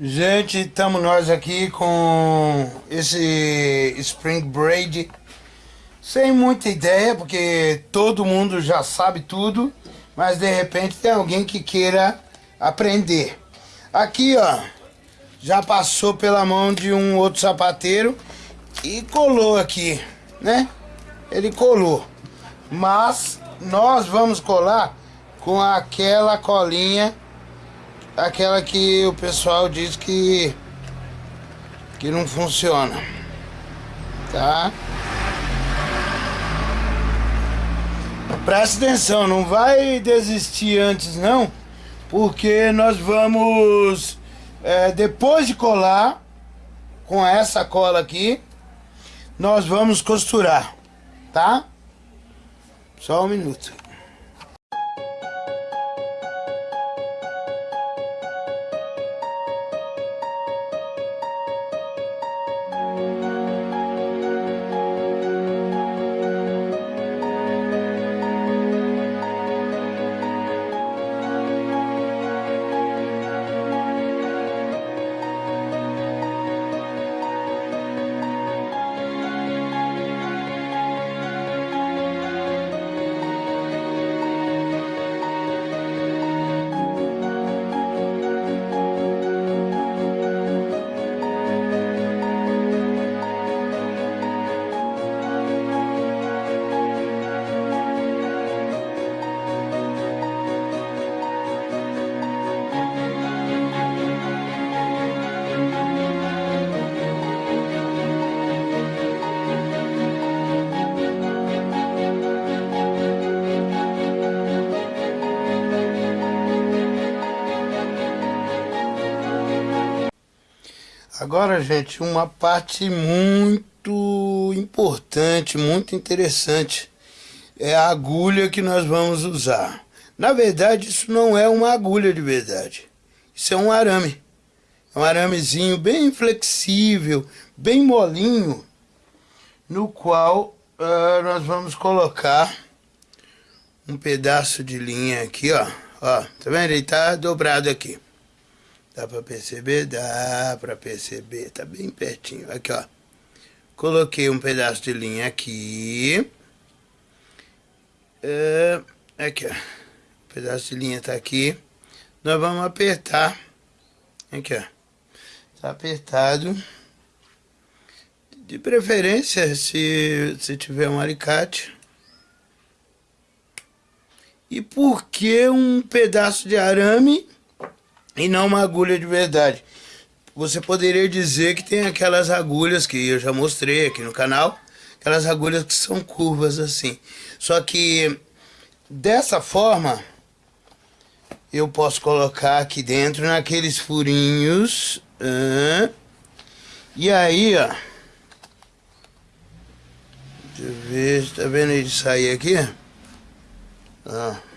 Gente, estamos nós aqui com esse Spring Braid sem muita ideia, porque todo mundo já sabe tudo, mas de repente tem alguém que queira aprender. Aqui, ó, já passou pela mão de um outro sapateiro e colou aqui, né? Ele colou. Mas nós vamos colar com aquela colinha aquela que o pessoal diz que que não funciona tá? Presta atenção não vai desistir antes não porque nós vamos é, depois de colar com essa cola aqui nós vamos costurar tá? Só um minuto Agora, gente, uma parte muito importante, muito interessante é a agulha que nós vamos usar. Na verdade, isso não é uma agulha de verdade. Isso é um arame. É um aramezinho bem flexível, bem molinho, no qual uh, nós vamos colocar um pedaço de linha aqui, ó. Ó, tá vendo? Ele tá dobrado aqui. Dá pra perceber? Dá pra perceber. Tá bem pertinho. Aqui, ó. Coloquei um pedaço de linha aqui. É, aqui, ó. Pedaço de linha tá aqui. Nós vamos apertar. Aqui, ó. Tá apertado. De preferência, se, se tiver um alicate. E por que um pedaço de arame e não uma agulha de verdade. Você poderia dizer que tem aquelas agulhas que eu já mostrei aqui no canal, aquelas agulhas que são curvas assim. Só que dessa forma eu posso colocar aqui dentro naqueles furinhos. Uh, e aí, ó. Deixa eu ver, tá vendo ele sair aqui? Ó.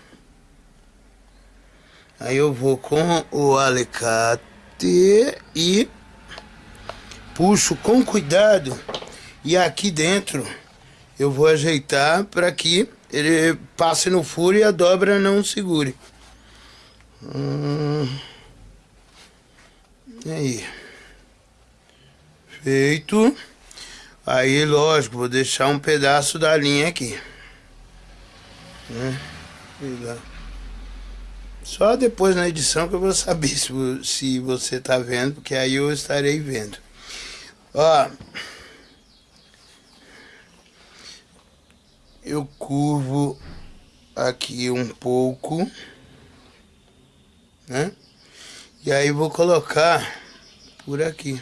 Aí eu vou com o alicate e puxo com cuidado. E aqui dentro eu vou ajeitar para que ele passe no furo e a dobra não segure. Hum, aí. Feito. Aí, lógico, vou deixar um pedaço da linha aqui. Né? Só depois na edição que eu vou saber se, se você está vendo, porque aí eu estarei vendo. Ó, eu curvo aqui um pouco, né? E aí vou colocar por aqui.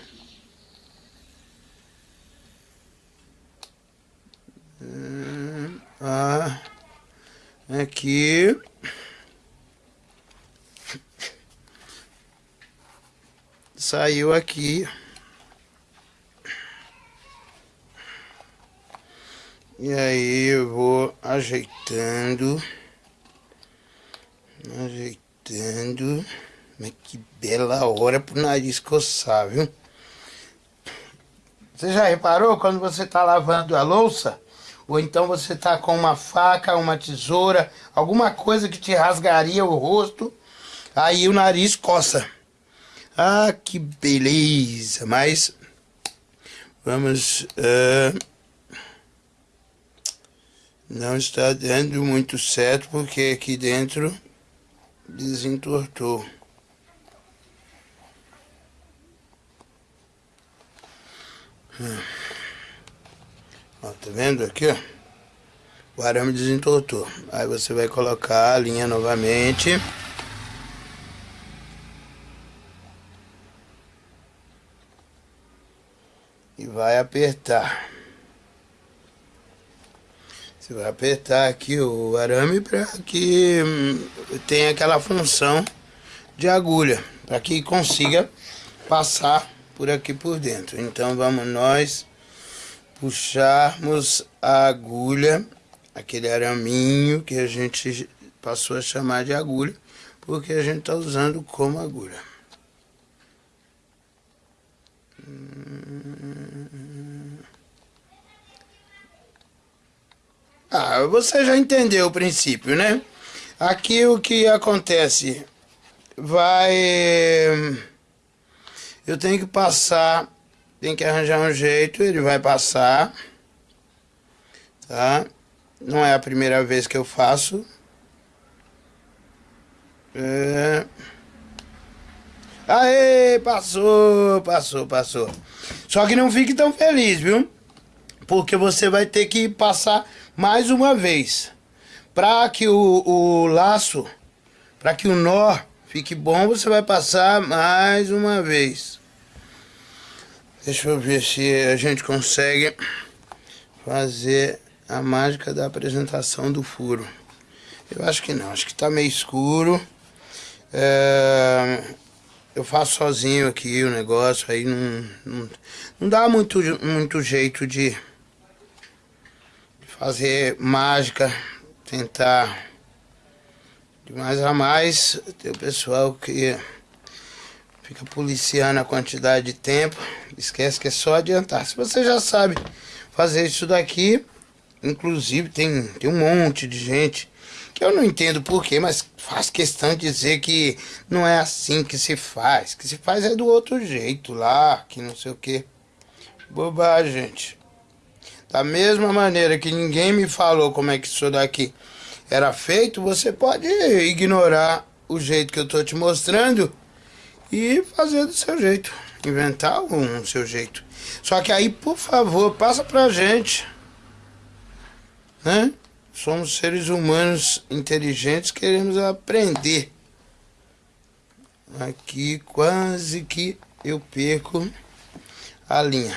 Ah, aqui. Saiu aqui. E aí eu vou ajeitando. Ajeitando. Mas que bela hora pro nariz coçar, viu? Você já reparou quando você tá lavando a louça? Ou então você tá com uma faca, uma tesoura, alguma coisa que te rasgaria o rosto, aí o nariz coça. Ah, que beleza! Mas vamos. Uh, não está dando muito certo porque aqui dentro desentortou. Hum. Ó, tá vendo aqui, ó? O arame desentortou. Aí você vai colocar a linha novamente. E vai apertar. Você vai apertar aqui o arame para que hum, tenha aquela função de agulha, para que consiga passar por aqui por dentro. Então vamos nós puxarmos a agulha, aquele araminho que a gente passou a chamar de agulha, porque a gente está usando como agulha. Ah, você já entendeu o princípio, né? Aqui o que acontece vai... Eu tenho que passar, tem que arranjar um jeito, ele vai passar, tá? Não é a primeira vez que eu faço. É... Aê, passou, passou, passou. Só que não fique tão feliz, viu? Porque você vai ter que passar mais uma vez. Para que o, o laço, para que o nó fique bom, você vai passar mais uma vez. Deixa eu ver se a gente consegue fazer a mágica da apresentação do furo. Eu acho que não, acho que tá meio escuro. É, eu faço sozinho aqui o negócio, aí não, não, não dá muito, muito jeito de fazer mágica, tentar de mais a mais. Tem o pessoal que fica policiando a quantidade de tempo, esquece que é só adiantar. Se você já sabe fazer isso daqui, inclusive tem, tem um monte de gente eu não entendo porquê, mas faz questão de dizer que não é assim que se faz, que se faz é do outro jeito lá, que não sei o que. Bobagem, gente. Da mesma maneira que ninguém me falou como é que isso daqui era feito, você pode ignorar o jeito que eu tô te mostrando e fazer do seu jeito. Inventar um seu jeito. Só que aí, por favor, passa pra gente. Né? Somos seres humanos inteligentes, queremos aprender. Aqui quase que eu perco a linha.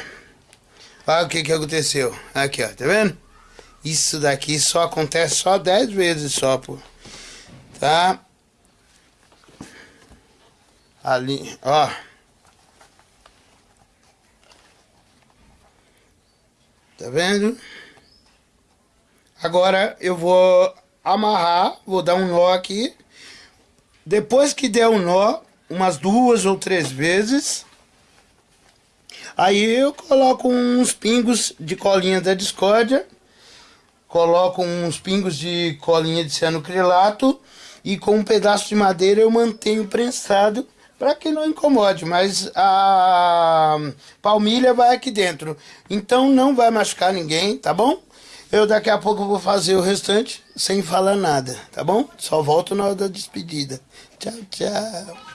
Olha o que que aconteceu. Aqui, ó, tá vendo? Isso daqui só acontece só 10 vezes só, pô. Tá? Ali, ó. Tá vendo? Agora eu vou amarrar, vou dar um nó aqui. Depois que der o um nó, umas duas ou três vezes, Aí eu coloco uns pingos de colinha da discórdia, coloco uns pingos de colinha de cianocrilato e com um pedaço de madeira eu mantenho prensado para que não incomode, mas a palmilha vai aqui dentro, então não vai machucar ninguém, tá bom? Eu daqui a pouco vou fazer o restante sem falar nada, tá bom? Só volto na hora da despedida. Tchau, tchau.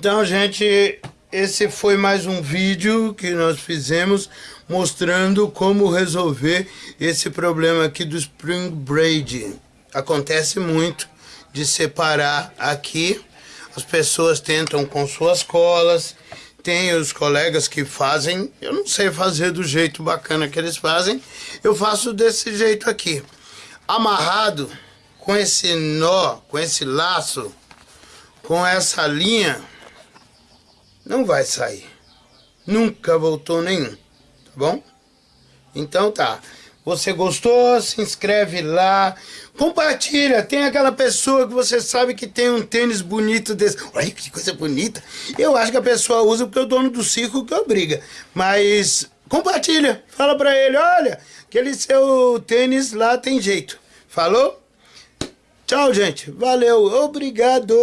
Então, gente, esse foi mais um vídeo que nós fizemos mostrando como resolver esse problema aqui do Spring Braid. Acontece muito de separar aqui, as pessoas tentam com suas colas, tem os colegas que fazem, eu não sei fazer do jeito bacana que eles fazem, eu faço desse jeito aqui, amarrado com esse nó, com esse laço, com essa linha, não vai sair. Nunca voltou nenhum, tá bom? Então tá. Você gostou? Se inscreve lá. Compartilha. Tem aquela pessoa que você sabe que tem um tênis bonito desse. Olha que coisa bonita. Eu acho que a pessoa usa porque o dono do circo que obriga. Mas compartilha. Fala pra ele, olha, aquele seu tênis lá tem jeito. Falou? Tchau, gente. Valeu. Obrigado.